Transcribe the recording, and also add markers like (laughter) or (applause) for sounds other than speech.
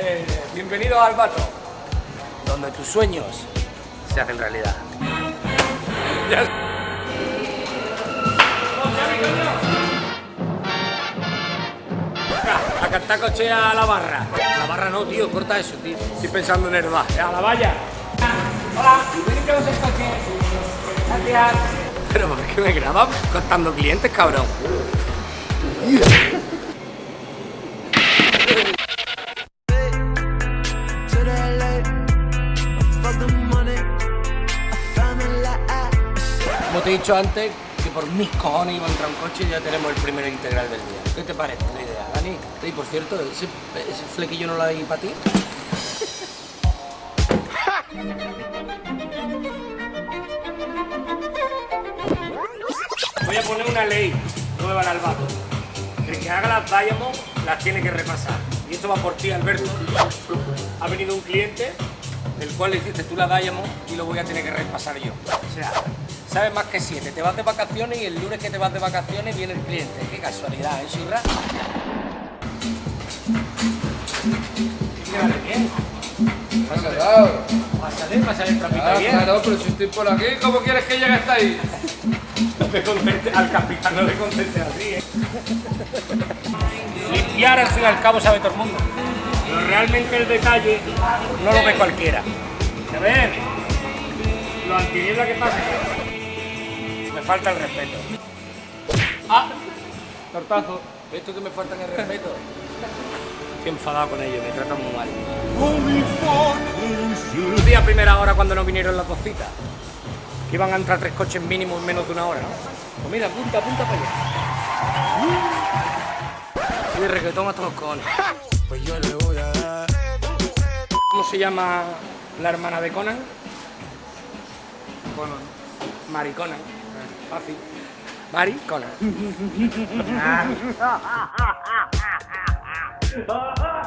Eh, bienvenido al Bato, donde tus sueños se hacen realidad. A cantar coche a la barra. La barra no, tío, corta eso, tío. Estoy pensando en el bar. A la valla. Hola, bienvenidos el coche. Gracias. Pero ¿por qué me grabas contando clientes, cabrón? Te he dicho antes, que por mis cojones iba a entrar un coche y ya tenemos el primer integral del día. ¿Qué te parece la idea, Dani? Y por cierto, ¿ese, ese flequillo no lo hay para ti? Voy a poner una ley nueva al albato. El que haga las Diamond las tiene que repasar. Y esto va por ti, Alberto. Ha venido un cliente, el cual le hiciste tú la Diamond y lo voy a tener que repasar yo. O sea, sabes más que siete. Te vas de vacaciones y el lunes que te vas de vacaciones viene el cliente. Qué casualidad, ¿eh, Shirra? Quédale bien. Pásalo. Pásale, pásale el trapito bien. claro, pero si estoy por aquí, ¿cómo quieres que llegue hasta ahí? (laughs) No te al capitán no le contestes así, ¿eh? Limpiar al fin y al cabo sabe todo el mundo. Pero realmente el detalle no lo ve cualquiera. A ver, lo antiniebla que pasa. Falta el respeto. ¡Ah! Tortazo. ¿Ves tú que me faltan el respeto? (laughs) Estoy enfadado con ellos, me tratan muy mal. Un día a primera hora cuando no vinieron las dos citas. Que iban a entrar tres coches mínimo en menos de una hora, ¿no? Pues mira, punta, punta para allá. Y de reggaetón hasta los cojones. Pues yo le voy a dar. ¿Cómo se llama la hermana de Conan? Conan. Fácil. Mari Conan. (laughs)